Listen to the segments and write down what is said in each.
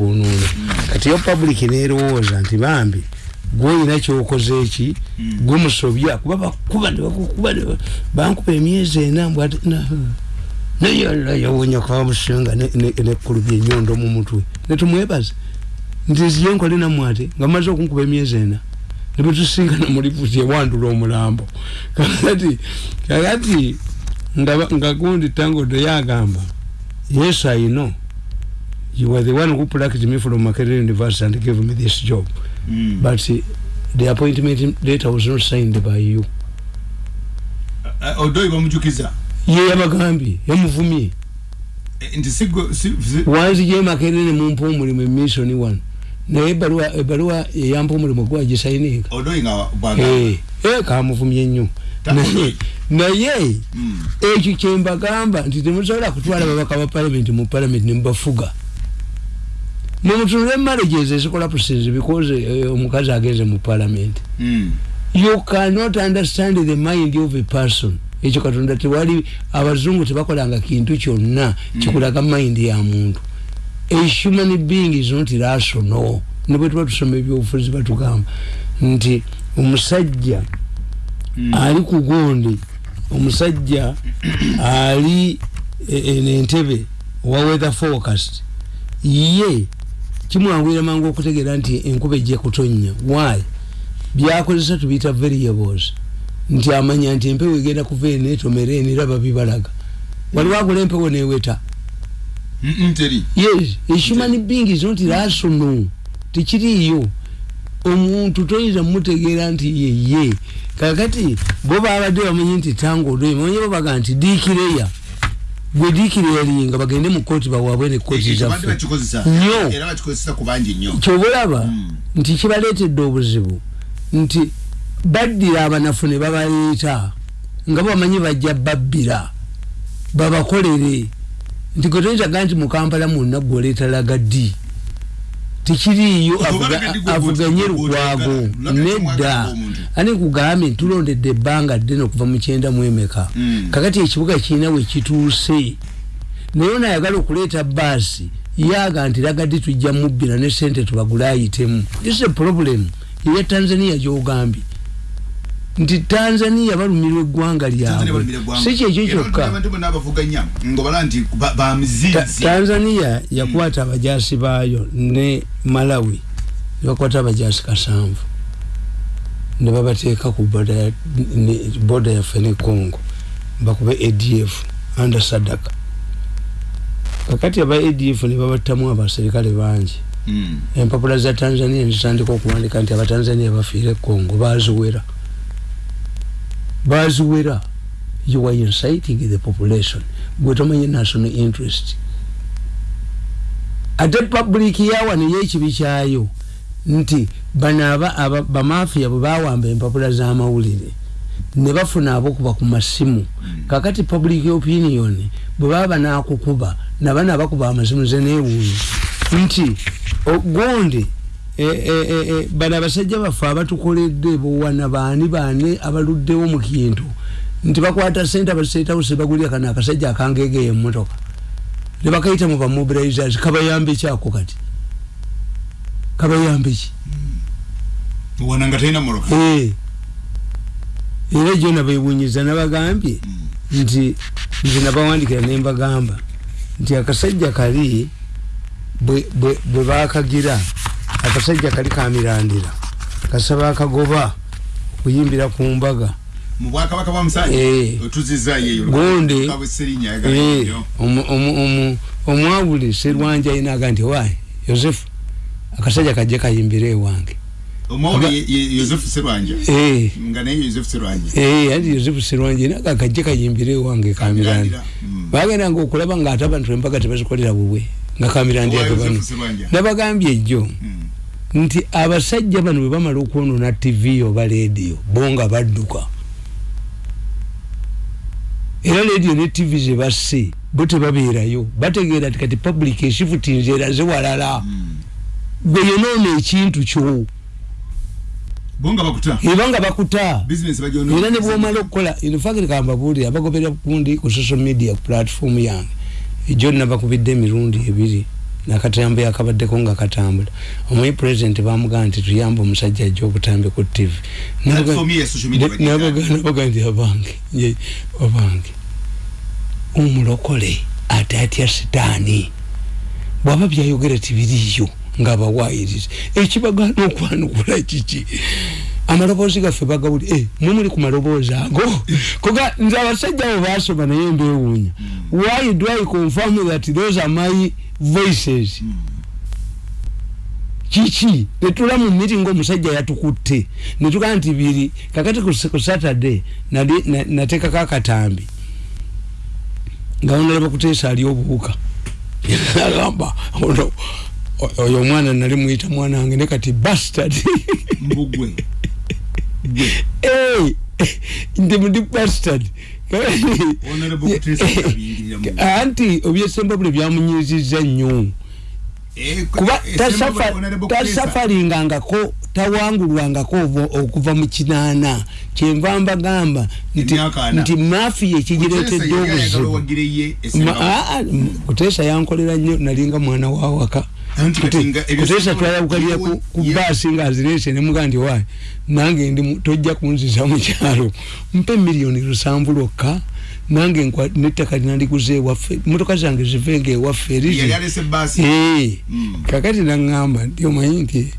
kununa. Kati yo public nerowooza nti bambi gweolina kyokoze eki? Gwe musobya kuba bakuba nebakukuba bankuba emyezi ena nayeyawonya kwa musenga nekkulubya enyondo mu mutwe. Netumwebaza nti ziye nkole namwate nga maze okunkuba emyezi ena nebwetusingana muliputi ewandula omulambo. Kakati kakati nga gundi tangodo yagamba yes i know you were the one who plucked me from Makerere University and gave me this job. Mm. But uh, the appointment letter was not signed by you. Odo iba mjukiza? Ye ya magambi, ya mvumi. Ndi sigo, si, si. Wanzi je Makerere mumpo mulime mission one. Na ebaruwa, ebaruwa ya mpo mulime kwa jisaini. Odo inga baga? Eh, eh, kama mvumi yenyu. Na ye, na ye, mm. echi chemba gamba, ntitemusola kutuwala babaka wa parliament mu parliament ni mbafuga. Mumutunule marriages ezikola pusinzi because uh, omukazi agenze mu parliament mm. you cannot understand the mind of a person ekyo katonda tewali abazungu tebakolanga kintu kyonna mm. kikulaga mind ya muntu a human being is not rational nibwe tuba tusoma ebyobufuzi batugamba nti omusajja mm. ali kugondi omusajja ali nentebe e, wa weather forecast ye kimwangwira mangu okutegeera nti enkuba ejja kutonya why? Byakozesa tubiyita variables. Nti amanya nti empewo egenda kuva eno etomera eno raba bibalaga waliwo agula empewo neweta? Yes a human being is not rational. Tikiriyo omuntu toyinza mutegeera nti yeye kakati bo babadde bamanyi nti tango odoyimanye babaga nti dikireya gwe dikiri yalinga bagende mu koti bawabwe ne koti zaffe. nyo kyobulaba mm. nti kibaletedde obuzibu nti baddira abanafu ne babaleeta nga bamanyi bajja babbira babakolere. Nti gwetoyinzaga nti mukampala mwonna gwoleeta lagaddi tikiriyo avuganye lukwago nedda. ani kugambye tulondedde ebbanga ddene okuva mu kyenda mu emeka. Mm. kakati ekibuga kirina we kituuse. Naye onayagala okuleeta baasi yaga nti lagaddi tujja mubbira ne sente tubagule ayitemu. This a problem. Eya tanzania gyogambye nti tanzania balumirwa eggwanga lyabwe. Si kyekyo kyokka. tanzania yakwata abajasi baayo ne malawi nebakwata abajasi kasanvu. Nebabateeka ku boda yaffe ne congo. Bakube adf under sadaka kakati aba adf nebabatamu abaserikale bangi. Hmm. empapula za tanzania nzitandika okuwandika nti abatanzania bafiire congo baziwera baziwera you are inciting the population. Gwetomanyi national interest. Ate public yawa neyekibi kyayo. Nti bano bamafiya bwe bawamba empapula z'amawulire ne bafuna abokuba ku masimu. Kakati public opinion bwe baba banakukuba nabana abakuba amasimu zeneewuuyo nti gundi E, e, e, bana abasajja baffe abatukoledde bowana baani baani abaluddewo mu kintu nti bakwata sente abaseetawuse bagulira kana akasajja akangeegeyo emmotoka. Ne bakayita mu bamobilizers kabayambe kyako kati? Kabayambe ki? Era jo nabewunyiza nabagambye nti nti nabawandikira nembagamba nti akasajja kali bwe bakagira akasajja kali kamirandira kasaba akagoba okuyimbira ku mbaga. Gonde. Omwawuli serwanja ayinaga nti wa yosefu akasajja kajje kayimbire ewange. Ati yosefu serwanja? Inaga kajje kayimbire ewange kamirandira hmm. bagendanga okulaba nga ate abantu embaga tebazikolera bubwe nga kamirandira tebano nabagambye ejjo. Hmm. Nti abasajja bano bwe bamala okwonona tv oba lediyo bonga badduka. Era lediyo ne tv zebasse bo tebabeerayo. Bategeera ti kati public eshifuti eraze walala. Gwe yonoona ekintu kyo. Ebanga bakuta. Era ne bwomala okukola infactkambabuli abagobera kundi ku social media platform yange. Ejo nabakubidde emirundi ebiri nakatambi akabaddeko nga katambula. Omanyi pulezidenti bamugaa nti tuyamba omusajja ajja obutambi ku tv nabaga nti abange abange. Omulokole ate atya sitaani. Bwaba byayogera tibiriyo ngaabawayiriza ekibagaana okwanukula kiki? Amaloboozi gaffe bagawuli e mumuli ku maloboozi ago? Kuga nze abasajja abo basoma naye mbewuunya why do i confirm that those are my voices. Kiki netula mu meeting omusajja yatukutte. Netugaa nti biri kakati ku saturday nateekako akatambi nga onala bakuteesa ali obuwuka agamba oyo omwana nali muyita mwana wange ne kati bastard. Nti mundi bastard anti obyesemba byamunyiziza nnyo tasafaringangako tawangulwangako okuva mu kinaana kyenva mbagamba nti mafiya ekigiretedde obuzibu. kuteesa yankolera nnyo nalinga mwana wawaka kutesa twayawukalira ku baasi nga azirese nemuga nti wayi nange ndi tojja kunziza mukyalo mpe miliyoni lusanvu lwokka nange nettaka linandiguza ewaffe motoka zange zivenga ewaffe hmm. kakati naŋŋamba nti omanyi nti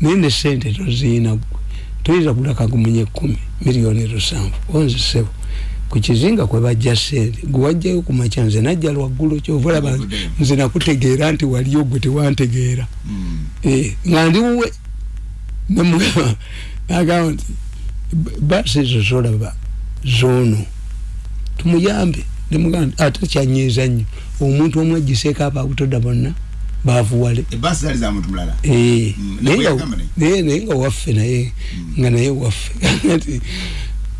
naye ne sente toziina toyinza kulakagumunye ekkumi miliyoni lusanvu onzisewo kukizinga kwe bajja sente gwewajjayo kumakya nze najja lwaggulu kyovulaba nze nakutegeera nti waliyo gwe tewantegeera. Hmm. eh, nga ndiwuwe namugamba agamba nti baasi ezo zolaba zoono tumuyambe. Nemugamba nti ate kyanyiiza nnyo. Omuntu omu agiseeko ababutoda bonna bavuwale eh, hmm, naye nga waffe naye hmm. nga naye waffe.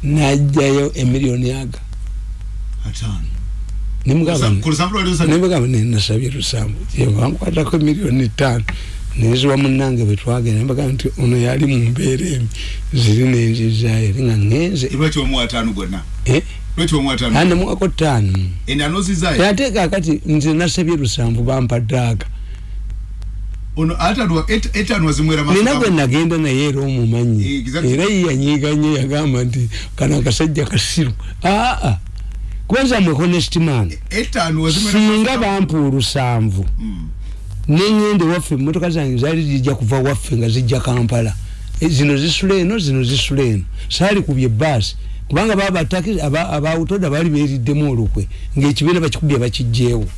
Najjayo emiliyoni aga. Nenasabye lusambu. Wankwatako emiliyoni tano neziwa munange bwetwagenda nimbaga nti ono yali mumbeera emi ziri nenzizayo eri nga ngenze nemuwako tano ate kakati nze nasabye lusambu bampadaaga nina gwe nagenda naye era omumanyi. Era yiyanyiga nnyo yagamba nti kano akasajja kasiru. Aa kubanza mwe honest man singa bampa olusanvu hmm. neŋŋende waffe emotoka zange zaali zijja kuva waffe nga zijja kampala. E, zino zisula eno zino zisula eno. Saali kubye baasi kubanga babataki abawutoda baali beeriddemu olukwe ngaekibiina bakikubye bakijjeewo.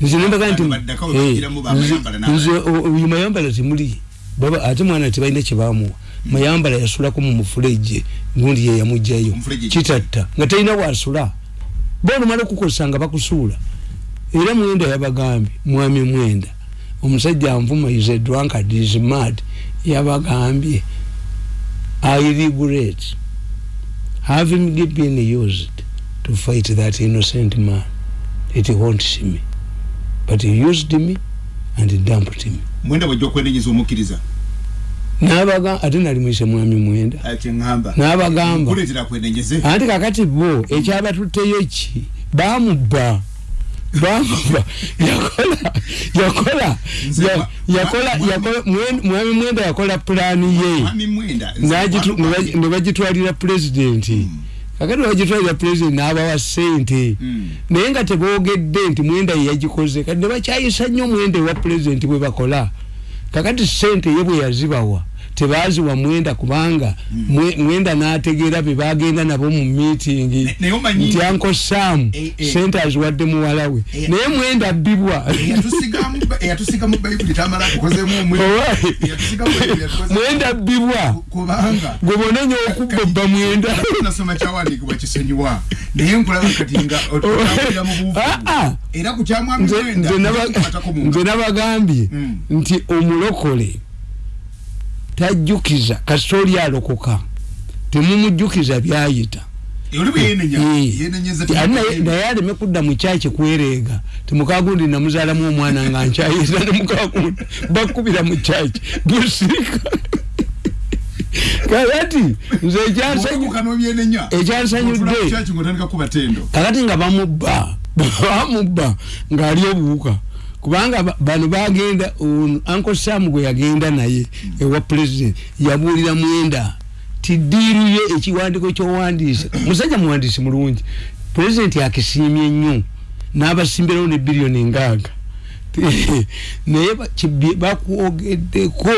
Nze nembaga nti nze oyo mayambala temuli. Baba ate mwana tebalina kyebamuwa mayambala yasulako mu mufuleje gundi yeyamugjayo kitatta nga talina wasula. Boolumala okukozesa nga bakusuula. Era mwenda yabagambye mwami mwenda omusajja anvuma is a drunkard is mad yabagambye i regret having been used to fight that innocent man it see me but he used me and he dumped him. Mwenda wajua kwendenyeza umukiriza nabaga ate nali mwise mwami mwenda. Nabagamba anti kakati bo ekyabatutteyo ki? Bamubba bamubba yakola yakola yakola yakola mwami mwenda yakola pulaani ye. Nebagitwalira pulezidenti mm. kakati bagitwalira president n'abawa sente mm. naye nga teboogedde nti mwenda yeyagikoze kati ne bakyayisa nnyo mwenda ewa president bwe bakola. Kakati sente ye bwe yazibawa tebaziwa mwenda kubanga mm. mwenda nategeera bebagenda nabo mu meeting. Nti anko sam e, e, sente aziwadde muwala we. E, naye mwenda abbibwa. Mwenda abbibwa. Gwebonenya okubba mwenda. Nze nabagambye mm. nti omulokole tajjukiza kasoli alokoka. Temumujjukiza byayita. Naye aleme kudda mukyaki kwereega. Timukagundi namuzaalamu omwana nga nkyayiza nemukagundi bakubira mukyaki busirika kakati nze ekyansanyudde kakati nga bamubba bamubba ngaali obuwuka kubanga bano bagenda uncle sam gwe yagenda naye ewa president yabuulira mwenda tidiiru ye ekiwandiko kyowandiisa musajja muwandiisi mulungi. President akisiimye nnyo n'abasimbirawo ne biliyoni ngaaga naye bakwogeddeko.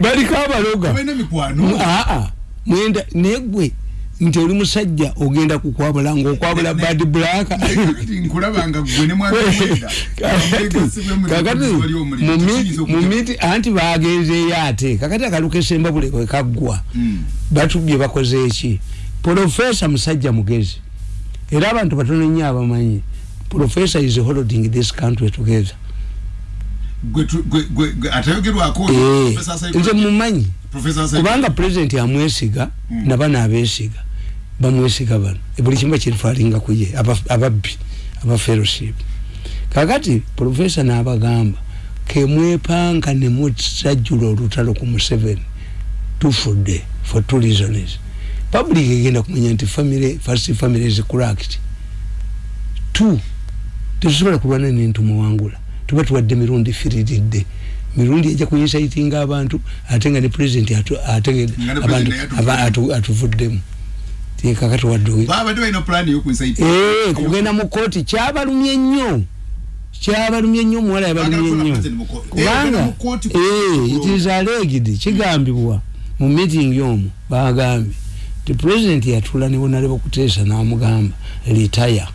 Baliko abaloga. Mwenda negwe nti oli musajja ogenda kukwabula ngaokwabula bad black. Kakati mumiti anti bagenzeeyo ate. Kakati akaluka esemba bule wekaggwa hmm. batubye bakoze eki? Profesa musajja mugezi. Era abantu batono nnyo abamanyi. Profesa is holding this country together. Eh, nze mumanyi. Kubanga president amwesiga hmm. nabana abesiga bamwesiga bano buli kimu bakitwalinga kuye ababbi aba fellowship. Kakati profesa n'abagamba kemwepanga nemusajjula olutalo ku museveni tufudde for two reasons. Public egenda kumanya nti family first family is cracked. Two tetusobola kulwana nentumawangula tuba tuwadde mirundi firididde. Mirundi ejja kuinsaitinga abantu ate nga ne president ategedde abantu atuvuddemu kakati waddekugenda mu kooti kyabalumye nnyo. Kyabalumye nnyo omuwala yabalumye nnyo. kubanga it is alleged kigambibwa mu meeting yomu. Bagambye ti president yatula nibonale bakuteesa namugamba litaya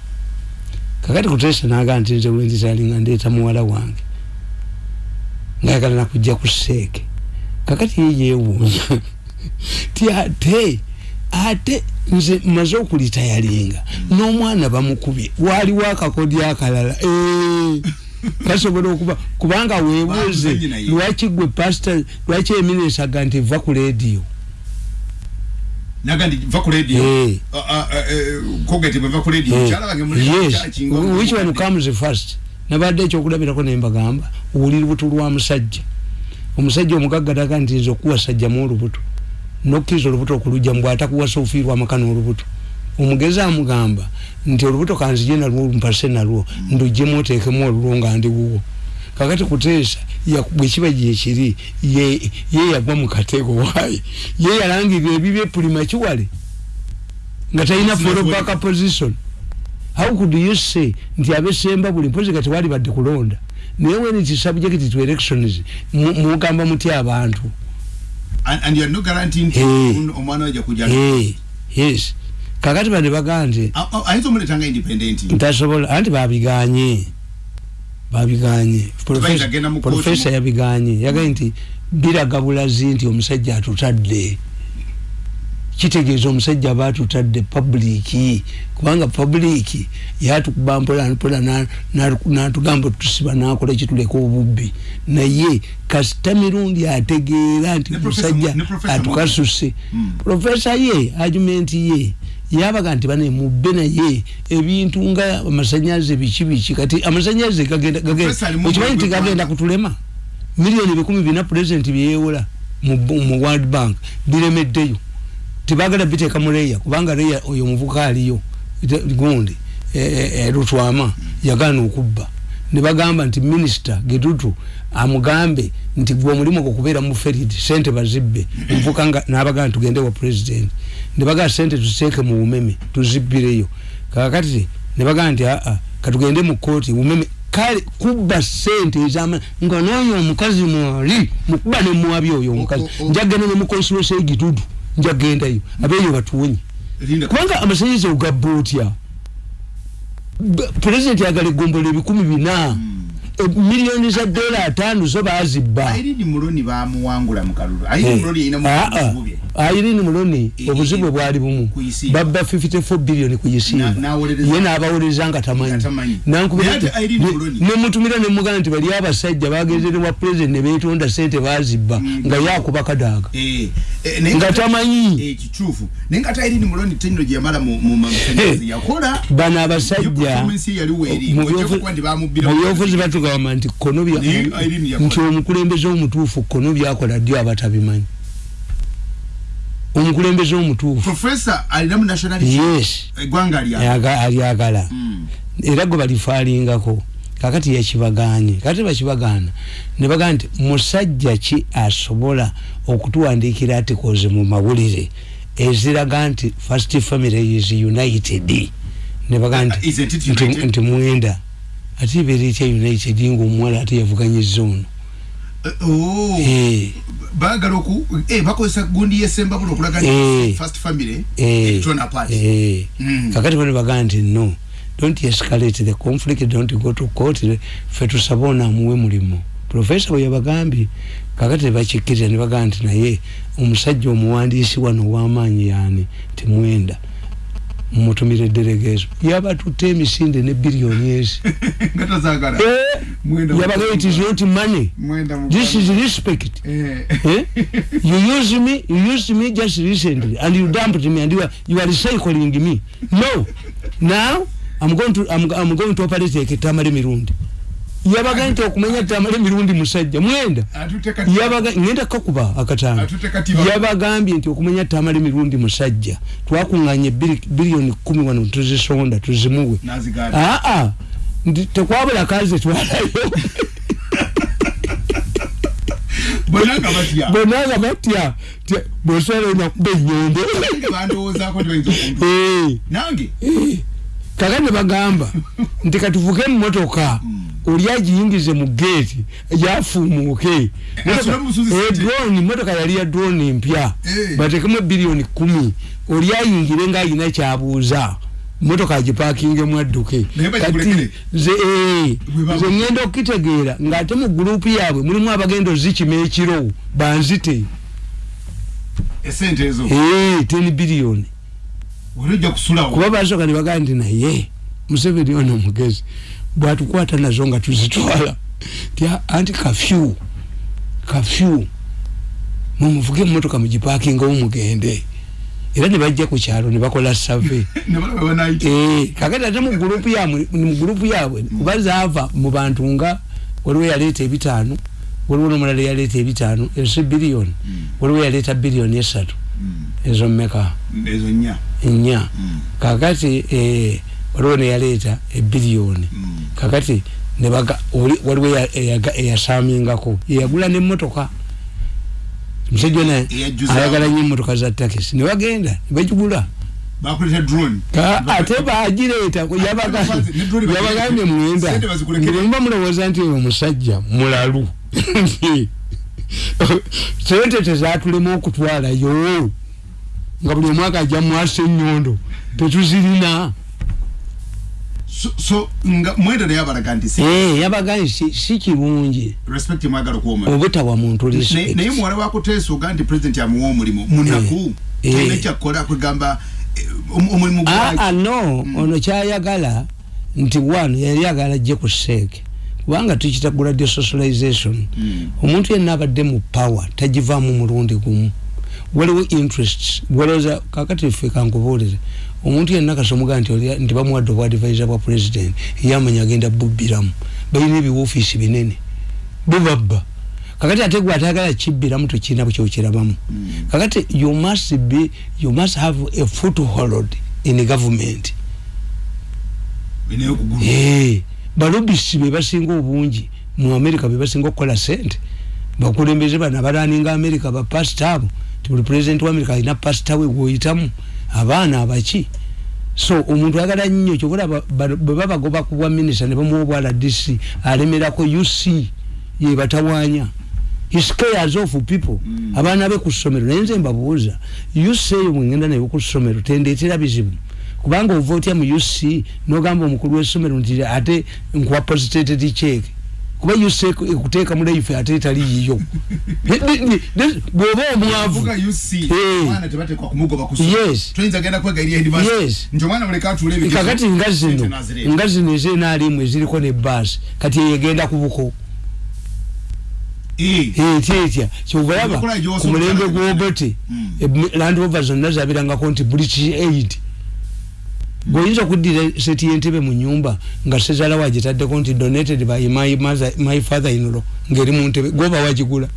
kakati kuteesa nagamba nti nze wendizalinga ndeeta muwala wange ngayagala nakujja ku seeke kakati ye yewuunya ti ate ate nze maze okulitayalinga n'omwana bamukubye. Waliwo akakodi akalala. Kasobola okuba kubanga weebuuze lwaki gwe pasita lwaki eminesaga nti va ku lediyo muli yes. which one comes first? Nabadde ekyo kulabirako ne mbagamba uli lubuto lwa musajja. Omusajja omugagga daga nti nzo kuwa sajja mu lubuto nokizo lubuto okulujja mbwa atakuwa sofirwa amakano olubuto omugeza amugamba nti olubuto kanzije nalwo mpase nalwo ndujje muteekemu olulwo nga ndi wuwo. Kakati kuteesa bwekiba gyekiri ye yagwa mu katego waayi ye yalangirira ebibye pulimakiwale nga talina fallback position. How could you say nti abesemba buli mpozi kati wali badde kulonda? Naye when it is subject to elections mugamba muti abantu yes. Kakati bane baganje ntasobola anti babiganye. Babiganye. Profesa yabiganye. Yagaye nti biragabulazi nti omusajja atutadde kitegeeza omusajja aba atutadde publiki kubanga publiki yatukuba mpolampola natugamba tusiba nakola kituleka obubbi. Naye kasita mirundi ategeera nti omusajja atukasuse. Hmm. profesa ye argumenti ye yabaga nti bane mubbe naye ebintu nga amasanyalaze biki biki kati amasanyalaze gagenda okimanyi nti gagenda kutulema? Miliyoni bikumi bina pulezidenti byeyewola mu world bank biremeddeyo tibagala biteeka mu leya kubanga leya oyo omuvuka aliyo gundi lutwama e, e, yagaana okubba. Nebagamba nti minisita getutu amugambe nti gwe omulimu okubeera mu ferid sente bazibbe. Omuvuka nabagamba tugende wa president. Nebagaa sente tuteeke mu bumeme tuzibbireyo. Kakati nebagamba nti aa katugende mu kooti bumeme kale kubba sente ezama nga noyo omukazi mwali mukuba nemuwabi oyo omukazi. Njagenda nemukonsilosa egitudu njagendayo abeeyo batuwonye. Kubanga amasanyalaze ogabba otya pulezidenti agala egombola ebikumi bina. Mm. Miliyoni za dola atano zo bazibba. Airini Muloni bamuwangula mu kalulu. Airini hey. Muloni ina mu bububi Airini Muloni e, obuzibu bwali bumu. baba 54 billion kuyisiba yena abawuliriza nga tamanyi. Nankubira ne mutumira ne mugana nti bali abasajja bagezere wa president ne betonda sente bazibba mm. nga yakuba kadaga eh nga tamanyi. Eh bana abasajja mu byofuzi batuka bagamba nti kono nti omukulembeze omutuufu kono byakola ddyo abatabimanyi. Omukulembeze omutuufu. Professor alina mu nationality yes. Eggwanga lya Ayaga- alyagala. Mm. era gwe balifaalingako kakati yakibagaanye kati bakibagaana ne bagamba nti musajja ki asobola okutuwandiikira articles mu mawulire? Eziraga nti first family is united. Ne united? nti mwenda ate ibeera etya united ngaomuwala ate yavuganyiza ono Eh, oh. Eh, baagala oku eh, bakozesa gundi yesembabula okulaga nti Eh. first family torn apart eh. Mm. kakati bano bagamba nti no don't escalate the conflict don't go to court fe tusaba ono amuwe mulimu profesa bwe yabagambye kakati tebakikkiriza ne bagamba nti naye omusajja omuwandiisi wano ow'amaanyi yaani timwenda mumutumire delegation yabatutte emisinde ne biliyoni ezi. Nga tazagala Eh, Mwenda yabagamba it is not money. Mwenda mu- this is respect. Eh. Eh? you use me you used me just recently and you dumped me and you are, you are recycling me. No. Now i'm going to i'm, I'm going to operate ekitamale mirundi yabaga nti okumenya tamale mirundi musajja mwenda? Yabaga ngenda kakuba akatano Atutte katiba. yabagambye nti okumenya tamale mirundi musajja. Twakuŋŋanye biliyoni kumi wano tuzisonda tuzimuwe. Aa nti tekwabula kaze twalayo. Bonna nga batya bonna nga batya bwosala enyondo okuntu Eh, nange? Eh. kaka ne bagamba nti katuvuke emmotoka oli agiyingize mu geeti yafuumuuke Asula mu busuzi sente. drone motoka yali ya drone empya Eh. batekemu biliyoni kumi. Oli ayingire ng'alina kyabuuza. Motoka agipakingemu adduke. Naye bagikulegere? nze eh, Bwe baba- nze ngenda okukitegeera ng'ate mu gurupu yaabwe mulimu abagenda ozikima ekiro banzite. Esente ezo. Eh, 10 biliyoni oli ojja kusulawo. Kuba basooka ne bagamba nti naye museveni ono omugezi bwatukwata nazo nga tuzitwala. Ti anti kafyu kafyu mumuvuge emotoka mugipakingawo mugende era ne bajja ku kyalo ne bakola banayita. Eh, kakati ate mu gurupu yaabwe kuba zaava mu bantu nga waliwo yaleeta ebitaano waliwo n'omulala yaleeta ebitaano esi biliyoni waliwo yaleeta biliyoni esatu. Ezo mmeka? Ezo nnya. Nnya. Kakati eh, waliwo neyaleeta ebiliyoni kakati nebaga oli- waliwo eya- eyaga- eyasamingako yeyagula nemmotoka musajja ona Eyajjuza- ayagala nyo emmotoka za takisi. Nebagenda nebagigula bakuleta drone. Ka- ate bagireeta yabaga- Ne drone bagireeta. yabagambye mwenda. Sente bazikulekere. ngemuba mulowooza nti oyo omusajja mulalu. Sente tezatulema okutwalayo. Nga buli omwaka ajja mwasa enyondo tetuzirina so, so nga mwenda naye abalaga nti si? Eh, yabagambye si- si kirungi. Respect mwagala okuwa omulimu obutawa muntu naye respect. naye muwala wakuteesa oga nti president amuwa omulimu munaku Eh. talina ekyakukola kwegamba eh, om- omulimu Ah, ah, gwaki no ono kyayagala nti wano yali agala ajje ku seeke kubanga tukita gradual socialization. Mm. omuntu yenna abadde mu power tagivaamu mulundi gumu. Waliwo interests walowooza kakati ffe kankubuulire omuntu yenna kasomuga nti bamuwadde obwadvisor bwa president yamanya agenda bubbiramu balina ebiwoofiisi binene. Bubabba kakati ate gwe atayagala kibbiramu tokirina bwekyokirabamu kakati you must be you must have a foothold in government. Eh, balobisi be basinga obungi. Mu america be basinga okukola sente bakulembeze bano abalaninga america bapasita abo. Ti buli president wa america alina pasita we gwoyitamu abaana abaki? So omuntu ayagala nnyo kyobula bwe babagoba ku bwa minisita ne bamuwa obwala dc alemerako uc ye batawaanya. He scares off people. Mm. abaana be ku ssomero naye nze mbabuuza uc eyo mwengenda nayo ku ssomero tendeetera bizibu? Kubanga ova otya mu uc nogamba omukulu w'essomero nti ate nkuwa positated check kuba uc ekuteeka mu life ate etali yiyo. Bweoba omwavu. Kakati nga zino nga zino ezenaalimu eziriko ne baasi kati eyegenda ku buko. Etya etya. Kyobalaba ku mulembe gwobote land rover zonna zabirangako nti buli 8 goyinza okuddira seti yentebe mu nyumba nga sezala wagitaddeko nti donated by my, mother, my father inlo ngeri muntebe goba wagigula.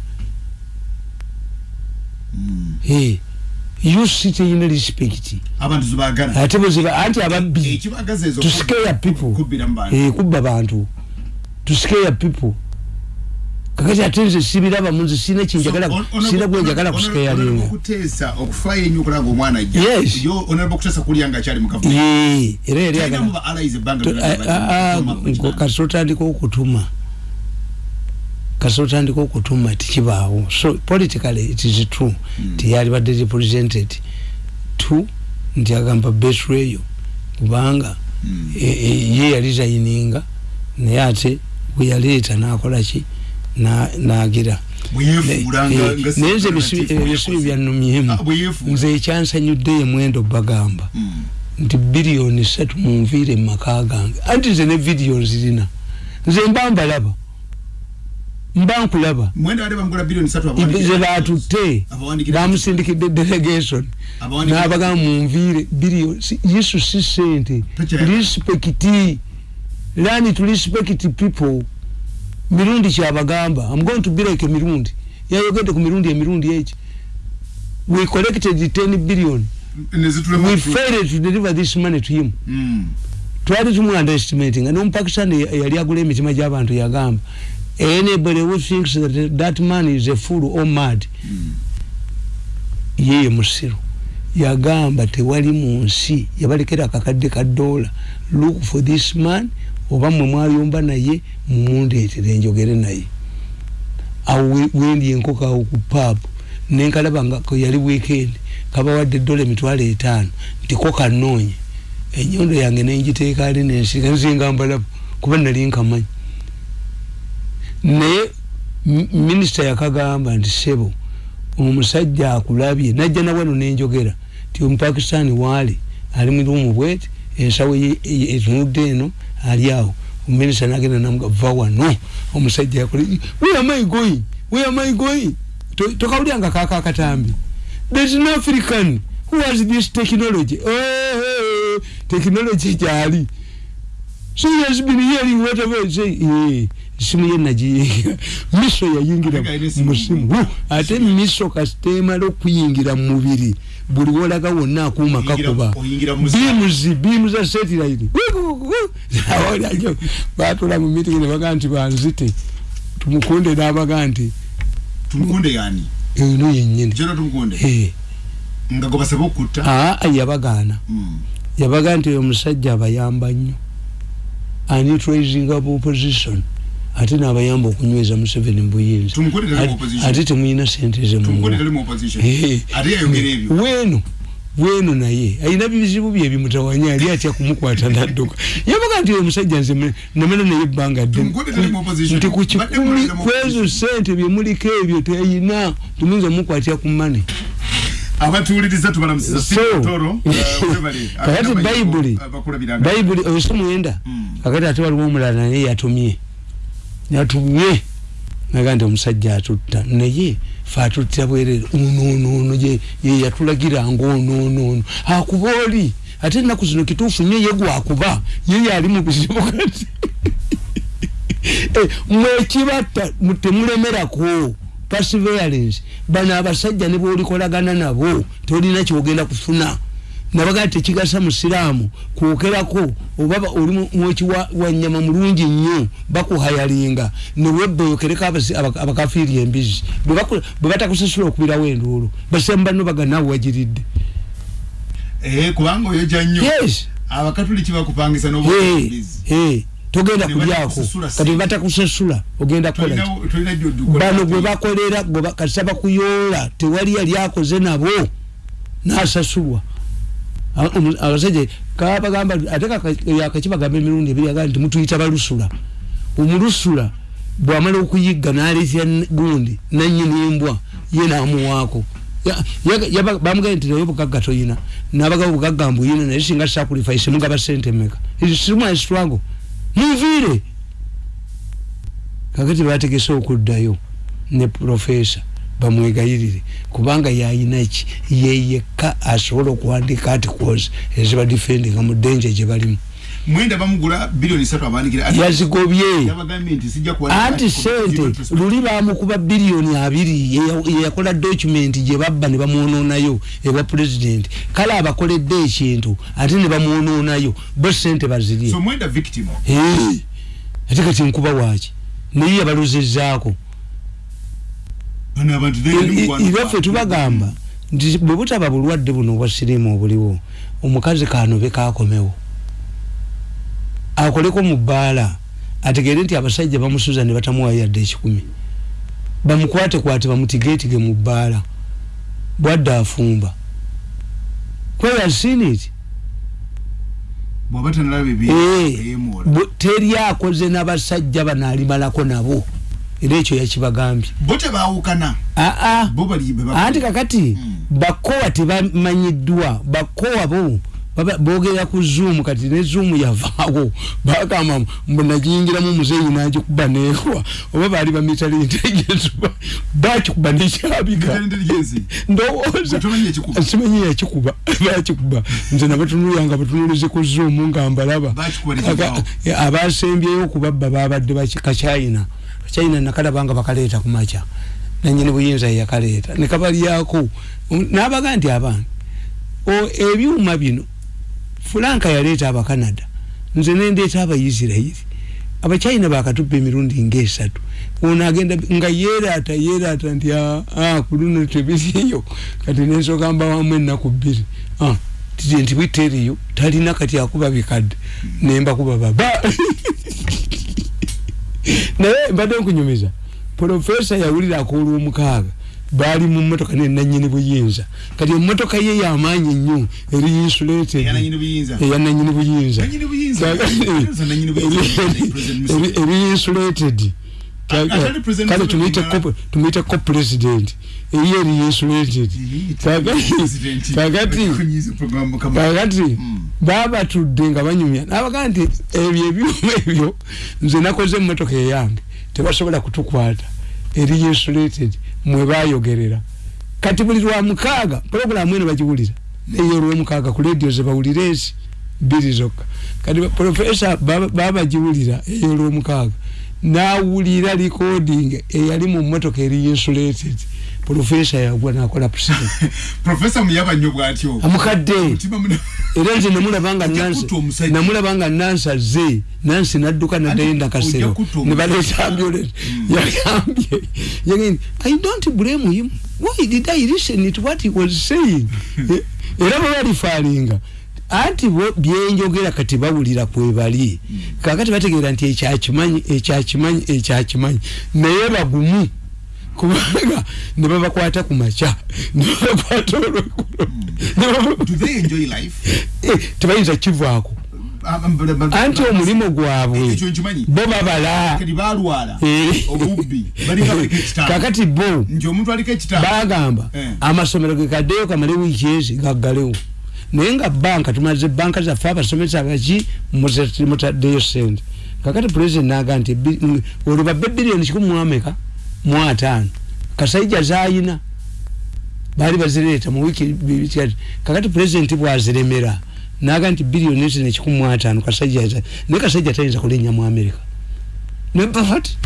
Mm. hey, yo sit in respect. Ate buziba anti ababbi to scare people. Eh, kubba bantu. To scare people. Kakati ate nze sibiraba munze sina kinjagala sina gwe njagala kusikaya linga okuteesa okufayo ennyo okulaga omwana ajja. Yes. yo onerable kuteesa kulya nga akyali mu gavumenti ye era yali kasi otandika okutuma kasi otandika okutuma. Tikibaawo so politically it is true. Nti yalibadde represented two nti agamba betreyo kubanga Mm. e- e- ye yali zayininga naye ate bwe yaleeta nakolaki na- nagira. Yeefuula nga- Eh, naye nze ebisubi- Ah, yeefuula. nze ekyansanyudde emwendo bagamba. Mm. nti biliyoni satu munviire mu maka gange. Anti nze ne vidiyo nzirina nze mba mbalaba. Mba nkulaba. Ze batutte. Bamusindikidde delegation. N'abagamba munviire biliyoni yesu si sente respecti learn to respect people mirundi kyabagamba i'm going to be like emirundi yayogedde ku mirundi emirundi eki we collected 10 billion. We failed to deliver this money to him. Mm. twali tumu underestimating nga nomupakistan yali agula emitima gy'abantu yagamba anybody who thinks that that man is a fool or mad Mm. yeye musiru. Yagamba tewali mu nsi yabalekera akakadde ka dola look for this man oba mwe mwayomba naye mumundeetere njogere naye. Awo wendi enkoko awo ku paapu nenkalaba nga yali weekend kabawadde dola emitwalo etaano nti ko kanoonye enyondo yange nenjiteeka ali nensiga nzinga mbalabu kuba nali nkamanyi. Naye mi- minisita yakagamba nti sebo omusajja akulabye najja nawano nenjogera ti omupakistani waali ali murumu bweti ensawo etunudde eno ali awo. Ominisita nagenda namuga va wano. Omusajja yakole where am I going? Where am I going? To- tokawulyanga kaka akatambi. There's no african who has this technology. Oh, technology gyali. So he has been hearing whatever he say yeah. simu ye nagiyiga miso yayingira Ate nga alina mu essimu. simu Wu, ate miso kasita emala okuyingira mu mubiri buli wolaga wonna akuuma kakuba. bimuzi bimu za satellite batula mu meeting ne bagaa nti banzite tumukunde n'abaga nti tumukunde yani eno yennyini. Jona tumukunde? Eh, nga gwe basaba okutta aa yabagaana. Mm. yabaga nti oyo omusajja abayamba nnyo. Aneutralizing up opposition ate n'abayamba okunyweza museveni buyinza Ate- opposition. ate temuyina sente ze tumukunde muwa tali mu opposition. Ate yayogera ebyo. bweno bweno naye. Ayina bizibu bye bimutawanya ali atya kumukwata nadduka. Yabaga nti oyo omusajja nze me- namala naye ebbanga ddene. Tumukunde tali mu opposition. nti ku kikumi kwezo sente byemuliko ebyo teyina tumuyinza mukwatya ku mane abatuwuliriza tubalamusiza sitoro kakati bayibuli bakulabiranga. Bayibuli oyo si mwenda? Mm. kakati ate waliwo omulala naye yatumye yatumye naga nti omusajja atutta. Naye fe atuttira bwerere onoonono ye yatulagiranga onoonono akuba oli? Ate ennaku zino kituufu nnyo ye gwakuba. Ye yali mu bizibu kati Eh, mwekibatta mu- temulemerako. Perseverance. Bano abasajja ne bolikolagana nabo tolina kyogenda kufuna nabaga tekigasa musiraamu kwokerako oba ba- oli mwoki wa- wa nyama mulungi nnyo bakuhayalinga. Abaka- abakafiiri embizi bwe batakusasula okubirawo enduulu basemu banno baganawe wagiridde. Eh, kubanga oyoja nnyo. Yes. Abakatuliki bakupangisa Eh, n'obubizi eh, togenda kulyako kati batakusasula ogenda kukola bano gwe bakolera gwe ba- kasita bakuyoola tewali yali akoze nabo nasasulwa abasajja kabagamba ate yakakibagamba emirundi ebiri agamba nti mutuyita balusula. Omulusula bwamala okuyigga naleetera gundi nanyini embwa ye namuwaako. Bamugambye nti naye obugagga toyina nabagaba obugagga mbuyina naye singa sacrifice mugaba sente meka sirimwa struggle. Munviire kakati bategese okuddayo ne profesa bamwegayirire kubanga yayina ki? Yeyekka asobola okuwandika articles eziba defendinga mu denje gye balimu. Mwenda bamugula bilioni 3 abandikira. Yazigobye. anti sente luli bamukuba bilioni abiri. Yakola document gye babba ne bamwononayo ewa president. Kale abakoledde ekintu ate ne bamwononayo bo sente bazirye. So mwenda victim ate kati nkuba waki naye yabalozezzaako iraffe tubagamba nti bwe butaba bulwadde buno obwa sirimu obuliwo omukazi kanobe kakomewo akoleko mu bbaala ategeere nti abasajja bamusuza ne batamuwayo yadde ekikumi bamukwatekwate bamutigeetige mu bbaala. Bwadde afumba. Kweyasiniti teri akoze n'abasajja bano alimalako nabo era ekyo yakibagambye. Anti kakati hmm. bakowa tebamanyiddwa bakowa bo bogera ku zoom kati ne zoom yavaawo. Bagamba mbonagiyingiramu muzeeyi nagikuba neekwa oba baali bamitali intelligence bakikuba nekyabiga ndowooza. Simanyi yakikuba bakikuba nze nabatunulanga batunulize ku zoom nga mbalaba. Abasembyeyo okubabba babadde kachina nakalabanga bakaleeta kumaca nanyini buyinza yakaleeta nekabalyako. Nabaga nti abantu ebyuma bino fulanka yaleeta abakanada. Nze nendeeta abaisirairi abachina bakatupa emirundi ngaesatu ono agenda nga yerata yerata nti kuluno tebiriyo kati nensoka mbawamu enaku bbiri. Titi nti biteriyo talina kati akuba bikadde nembakuba baba naye mbadde nkunyumiza. Profesa yawulira akoolwa omukaaga. Bali mu motoka ne nanyini buyinza. Kati motoka ye yamanyi nnyo eri insulated. Ya nanyini buyinza. Ya nanyini buyinza. Nanyini buyinza. Eri insulated kale tumite ko tumite ko president eyi eri insulated kakati kakati baba tudde nga banyumya. Nabaga nti ebyo ebyuma ebyo nze nakoze motoka eyange. Tebasobola kutukwata. Eri insulated mwebayogerera kati buli lwa mukaaga programu eno bagiwulira. Eyo olwomukaaga ku radio zebawulira ezi biri zokka. Kati profesa babagiwulira eyo olwomukaaga nawulira recording eyali mu motoka eri insulated. Profesa yagwa nakola profesa muyaba nnyo bwatyo amukadde. Era nze namulabanga nansi namulabanga nansi aze nansi nadduka naddayo nakasero ne baleeta ambulance hmm. yagambye. Yagambye i don't blame him. Why did i listen to what he was saying? Era bwe balifaalinga anti byenjogera kati bawulira kwebali kakati bategeera nti ekyakimanyi ekyakimanyi ekyakimanyi. Naye bagumu. Kubanga ne babakwata ku makya. Ne babakwata eh, tebayinza kivaako. Anti omulimu gwabwe. bo babala. Kakati bo. Bagamba eh. amasomero gekaddeyo kamale wiiki ezi gaggalewo naye nga banka tumaze banka zaffe abasomesa baki mutaddeyo sente. Kakati pulezidenti naga nti olwo babbe biliyoni kikumi mwameka mwatano kasaija zaayina baali bazireeta mu wiiki kakati pulezidenti bwaziremera naga nti biliyoni ezi nekikumi mwatano kasaija naye kasaija tayinza kulinnya mu amerika nebafati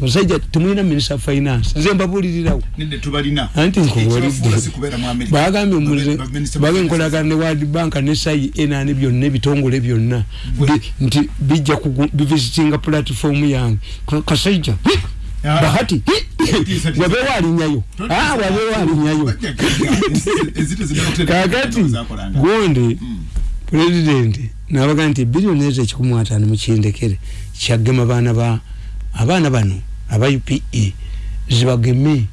kasaija temulina minista of finance. Nze mbabulirirawo anti nkubuulidde. Bagambye muze babe nkolagana ne world bank ne sai enani byonna ebitongole byonna. Nti bijja bivisitinga platform yange. Kasaija bahati wabewa alinyayo. Ah wabewa alinyayo. Kakati gonde hmm. president nabaga nti bilioni ezo ekikumu ataano mukindekere kyagema baana ba abaana bano aba UPE zibageme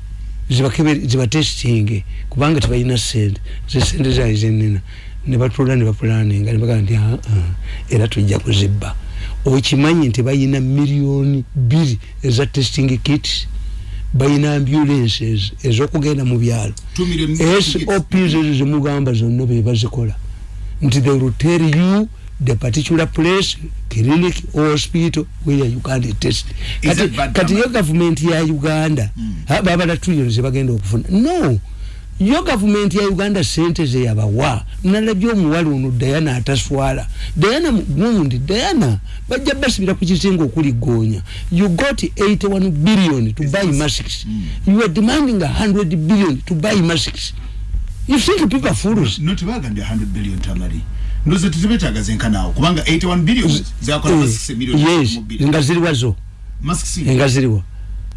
zibatestinge kubanga tebalina sente zesente zaali zenena nebatula nebapulaninga nebagaa nti ah, ah, era tujja kuzibba. Okimanyi nti bayina miliyoni bbiri eza testing kits bayina ambulances ezokugenda mu byalo. Sops ezo zemugamba zonna bebazikola nti they will tell you the particular place clinic or hospital where you can test. Kati yo government ya uganda mm. babala trillions bagenda okufuna. No yo gavumenti ya uganda sente zeyabawa nalabye omuwala ono dayana ataswala. Dayana gundi dayana bajja basibira ku kizinga okuli gonya. You got 81 billion to buy masks. Mm. you are demanding 100 billion to buy masks. You think people are fools? No tubagambye 100 billion tamari ndoze tutibetagaze nkanawo kubanga 81 billion zakola eh, masks million yes nga ziriwazo masks nga ziriwa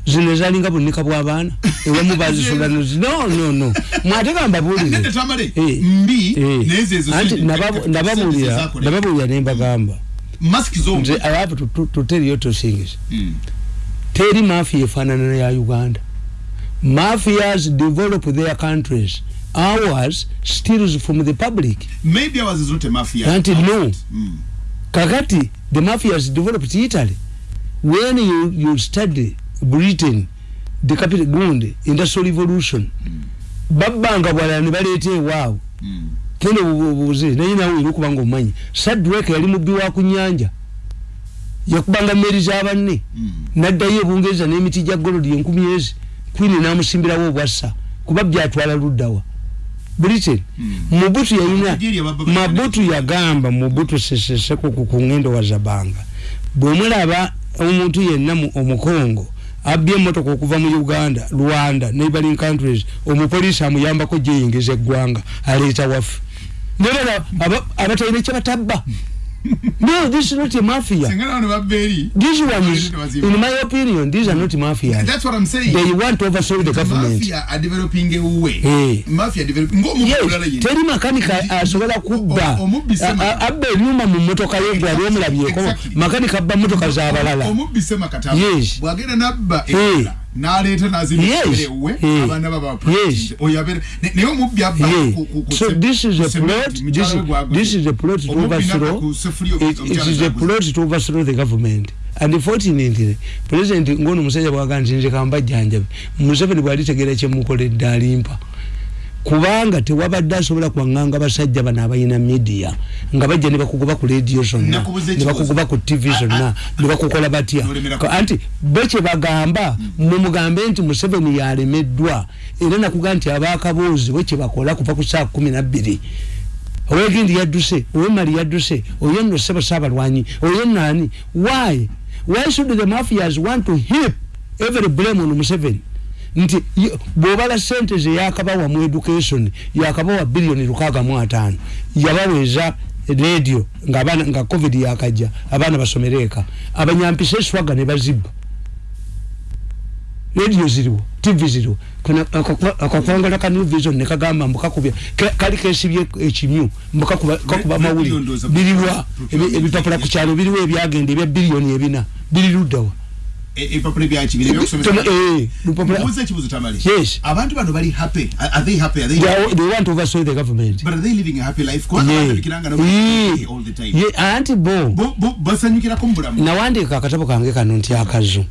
zino ezalinga bunika bw'abaana ewamu bazisulano no no no. Mwategamba bulire tamari mbi neze ezo anti nababulira nababulira ne mbagamba. Masks zo. Nze i have to, to, to tell you two things. Mm. teri mafia efaanana ya uganda. Mafias develop their countries ours steals from the public. Maybe ours is not a mafia. Anti no. Mm. kakati the mafias developed italy. When you, you study britain the capital gundi industrial revolution mm. babbanga bwalala ne baleeta ewaabwe mm. kene bubuuze naye nawe era okubanga omanyi sadrak yali mubbi wa ku nyanja. Yakubanga mmeri z'abanne mm. naddayo ebungereza n'emiti gya golodi enkumi ezi kwini n'amusimbirawo obwassa kuba byatwala luddawa britain mubutu baba- mabutu yagamba mubutu seseseko ku ngendo wa zabanga. Bwemulaba omuntu yenna mu- omukongo abbye emotoka okuva mu uganda rwanda neighboring countries omupoliisi amuyambako gyeyingiza eggwanga aleeta waffe nebala abatalina kyebatabba no this is not a mafia. Babbeeri these ones in my opinion these are not mafias that's what i'm saying. They want to overthrow the government. mafia a developing ewuwe Eh. mafia develop ng'omulala yes teri makanika asobola kubba. O- omubbi sema- A- a- abba ebyuma mu motoka ye gwali omulabyeko Exactly. makanika abba motoka z'abalala omubbi semakataba Yes. bwagenda nabba Eh. N'aleeta n'azimbiewuwe Eh. abaana baba ne- naye omubbi se- this is a plot to overthrow it, is a plot to overthrow the government. And unfortunately president ngono musajja bwaga nti nze kambajjanjabe museveni bwalitegeera kyemukoledde alimpa kubanga tewabadde asobola kwanganga basajja bano abalina media nga bajja ne bakugoba ku radio zonna ne bakugoba ku tv zonna ne bakukola batya? Anti bo kye bagamba mumugambe nti museveni yalemeddwa era nakuga nti abakaboozi bwe kye bakola kuva ku saa kumi nabbiri owegindi yadduse owemali yadduse oyo nno ssebo saabalwanyi oyo naani why? Why should the mafias want to hip every blame on museveni nti bw'obala sente ze yakabawa mu education yakabawa biliyoni lukaaga mu ataano yabaweeza radio ngaabaana nga covid yakajja abaana basomere eka. Abanyampisa eswaga ne bazibba. Radio ziriwo tv ziriwo. Akakwangala ka new vision ne kagamba mbukakubya kali kesibye ekimyu mbukakuba ndowooza- biriwa ebi- ebipapula ku kyalo biriwo ebyagenda ebya biliyoni ebina biri luddawa ebipapula ebyakibiri ebyokusomesa Tono- eh, lupapula- Mbuuza ekibuzo tamale Yes. abantu bano bali happy. Are are they happy? Are they They are- they want to overthrow the government. But are they living a happy life? Kubanga Yeah. balabikiranga nabo Yeah. all the time. Yeah, anti bo. Bo- bo- basanyukirako mu bulamu nawandiika akatabo kange kano nti akazu.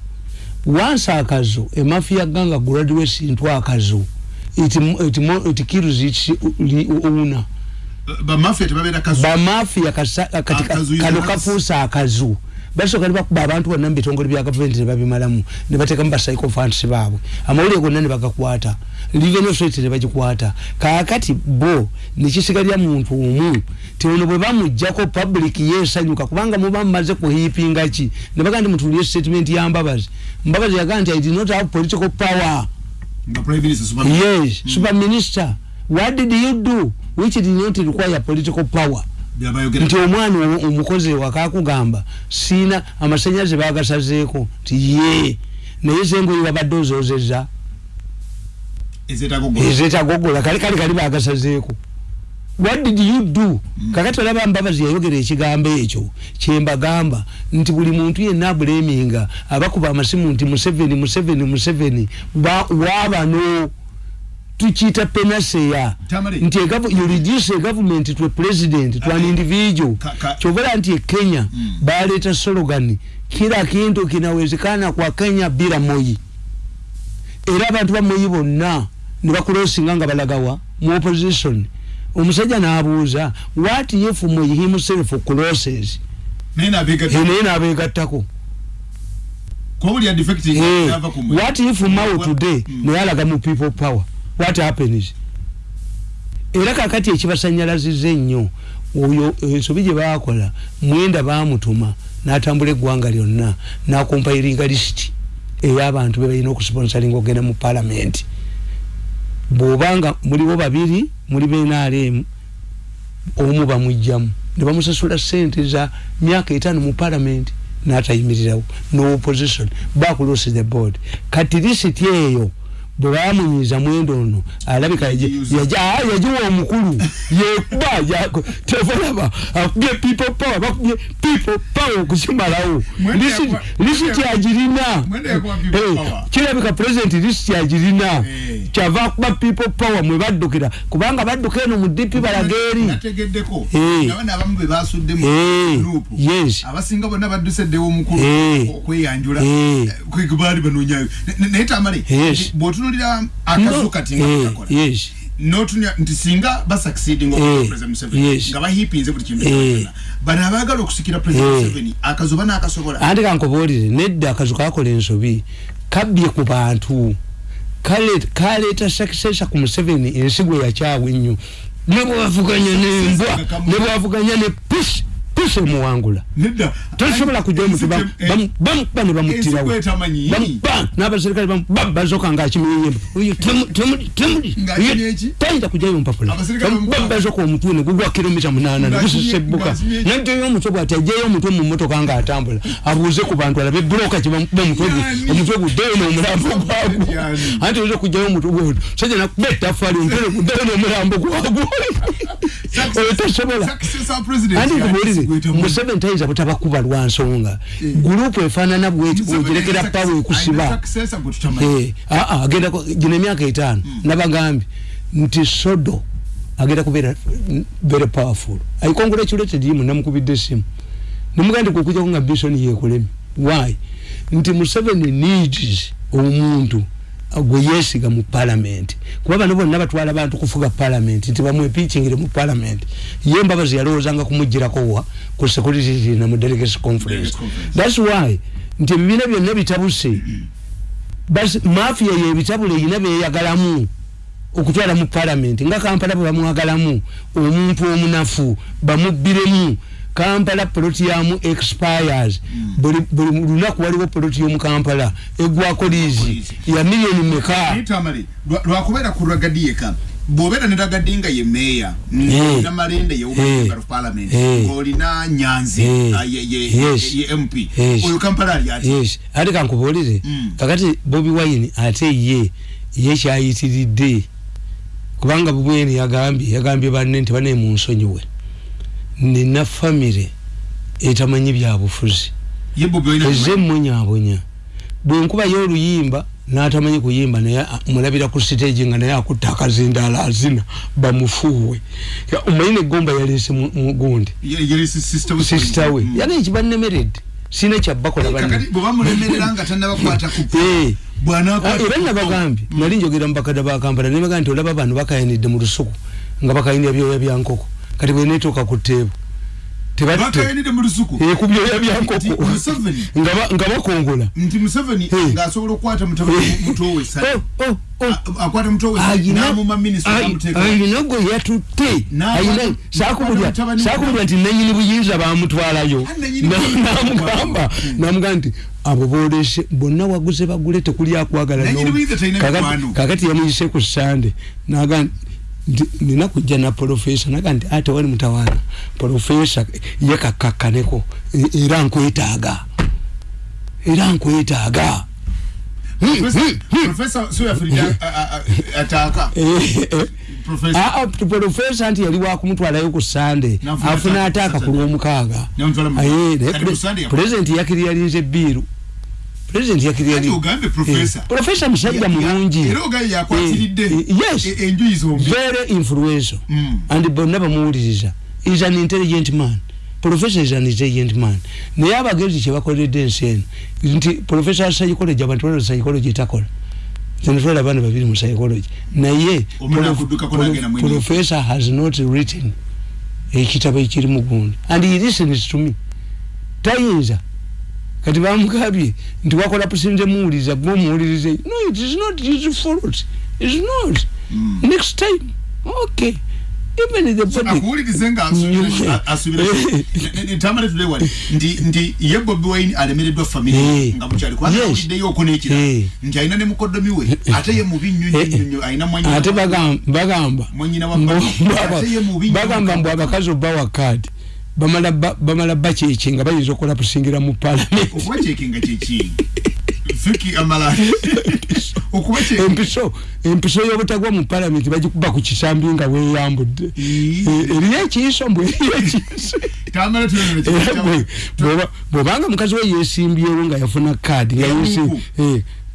Wansi akazu emafia ganga graduates into akazu. It, it, it kills its owner. Bamafia tebabeera kazu. Bamafia kasa- kati ka- Akazu kano is- kafuusa akazu basooka ne bakuba abantu bonna mu bitongole bya gavumenti ne babimalamu ne bateekamu basaikofansi baabwe. Amawulire gonna ne bagakwata. Revenue authority ne bagikwata. Kaakati bo nekisigalya muntu omu ti ono bwe bamugjako public yesanyuka kubanga muba mumaze kuhiipinga ki? Ne bagaa nti mutuulire statement ya mbabazi. Mbabazi yagaa nti i did not have political power. Prime minister super yes super minister. What did you do? Which did not require political power nti omwana omu- omukozi wakakugamba siina amasanyaze bagasazeeko. Nti ye naye zengoyi babadde ezeetago ezetagogola kale kale kali bagasazeeko. What did you do? Kakati olaba mbabazi yayogera ekigambo ekyo kyembagamba nti buli muntu yenna abuleminga abakuba amasimu nti museveni museveni museveni Ba- wabano tukiyita penaseya Tamale. nti gov- you reduce a government to a president to an individual. kyovera nti e kenya baleeta slogan kila kintu kinawezekana kwa kenya bila moyi era abantu ba moyi bonna ne bakulosinga nga balagawa mu opposition. Omusajja n'abuuza what if moyi himself closes? Naye nabeegatta Eh, naye n'abeegattako. Eh, mwe what if mao today Mm. naye alaga mu people power what happens era kakati ekibasanyalaziza ennyo oyo ensobi gye bakola mwenda bamutuma n'atambula eggwanga lyonna n'akompayiringa lisiti ey'abantu be balina okusponsalinga okgenda mu palamenti bw'obanga muliwo babiri muli benrm omu bamugjamu ne bamusasula sente za myaka etaano mu palamenti n'atayimirirawo no opposition bakulosi the board. Kati lisiti eyo bwe bamunyiza mwendo ono alabika yagiwa omukulu. Yekuba tevolaba akubye people power bakubye people power okukimalawo. Lisiti agirina kirabika president lisiti agirina kyava akuba people power mwe baddukira. Kubanga badduka eno mu dp balaga eri. yes. abasinga bonna badduseddewo omukulu okweyanjula. Naye tamale bw'otunulira akazu kati nga kakola notunya nti singa basucceeding president Museveni nga bahipinze buli kintu bano abaagala okusikira president Museveni akazu bana akasobola andi kankubuulire nedda akazu kakola ensobi kabbye ku bantu. Kaleeta successa ku Museveni ensigo yakyawa ennyo. Ne bwavuganya n'embwa ne bwavuganya ne push puse muwangula tosobola kujja omuntu bamukuba ne bamuttirawo n'abaserikale bazoka nga akimiyemba tayinza kujjayo mpapula. Bazoka omutwe ne gugwa kilomita munana negusesebbuka nateyo omutwe bwati ajjayo omutwe mu motoka nga atambula abuuze ku bantu alabe buloka kyebamukuba omutwe guddeyo n'omulambo gwagwo. Anti oyinza okujjayo omutwe gwo sajja nakuba ettafali omutwe guddeyo n'omulambo gwagwo. Oyo tosobola. andi nkubuulire museveni tayinza butabakuba lwansonga gurupu efaanana bweti ogirekera pawa ekusiba agenda gina emyaka etaano. Nabagambye nti sodo agenda kubeera very powerful. I congratulated him namukubidde esimu nemugaa nti kwekujjako nga bisoni yekolemi why? Nti museveni needs omuntu gwe yesiga mu parliament kuba bano bonna batwala abantu kufuga parliament nti bamwepichingire mu parliament ye mbabazi yalowoozanga kumugirako wa ku security na mu delegates conference. Thats why nti ebibiina byonna bitabuse. Bas mafia ye ebitabule eyina beyagalamu okutwala mu parliament nga kampala bwe bamwagalamu omuntu omunafu bamubbiremu kampala poloti yamu expires buli lunaku waliwo poloti yomu kampala egwako liizi ya miliyoni meka lwakubeera ku ragadi yeka bw'obeera ne ragadi nga ye meeya na malende yewof parliament ng'olina nyanzi ye mp oyo kampala ali ati ate kankubuulire. Kakati bobi wine ate ye ye kyayitiridde. Kubanga bubwene yagambye yagambye banne nti bane mu nsonyiwe nina famire etamanyi byabufuzi eze mmunyabunya bwenkubayo oluyimba natamanyi kuyimba naye mulabira ku stage nga naye akutta akazindaala azina bamufuuwe omanyi negomba yalese mugundi sisita we. Yana ekibannemeredde sina kyabakola era nabagambye nali njogera mubakadde bakampala nebaga nti olaba bano bakayanidde mu lusuku nga bakayinira byoya byankoko kati bwenetuuka ku tteebo kubyoya byankoko nga bakongola ayina gwe yatutte. Sakubulya nti nanyini buyinza bamutwalayo namugamba. namugamba nti abo bolese bonna waguze bagule tekuli akwagala kakati yamuyise ku sande nagamba nina kujja na profesa naga nti ate wali mutawana. Profesa yekakakaneko era nkwetaaga era nkwetaaga profesa nti yali wakumutwalayo ku sande afuna ataaka ku lwomukaaga. Pulezidenti yakiriyalinze ebiiru president yakiriali professor. Musajja mulungi yes. Very influential. Mm. and bonna bamuwuliriza is an intelligent man. Professor is an intelligent man. Naye abagenzi kyebakoleredde ensi eno nti professor psychology abantu balaba psychology takola zenetwala abaana babiri mu psychology. Naye professor has not written ekitabo ekiri mugundi and he listens to me. Tayinza kati bamugambye nti wakola pusinze muwuliriza gwe omuwulirize. No it is not his fault. Is not. Mm. next time. Okay. Even the body akuwulirize nga asubira tamale today wali. Ndi ndi ye Bobi Wine alemereddwa family nga mukyali kwawuliddeyo okunekira nti alina ne mukoddomi we ate ye mubi nnyo nnyo alina mwanyi ate bagamba. mwanyina wa bagamba mbu abakazi obba wa kaadi bamala bamala bakyekinga bayinza okukola kusingira mu palamenti amala empiso empiso y'obutagwa mu palamenti bagikuba ku kisambi nga weeyambudde. Eriyo ekiiso mbw eriyo ekiiso bwobanga mukazi we yeesimbyewo nga yafuna kaadi nga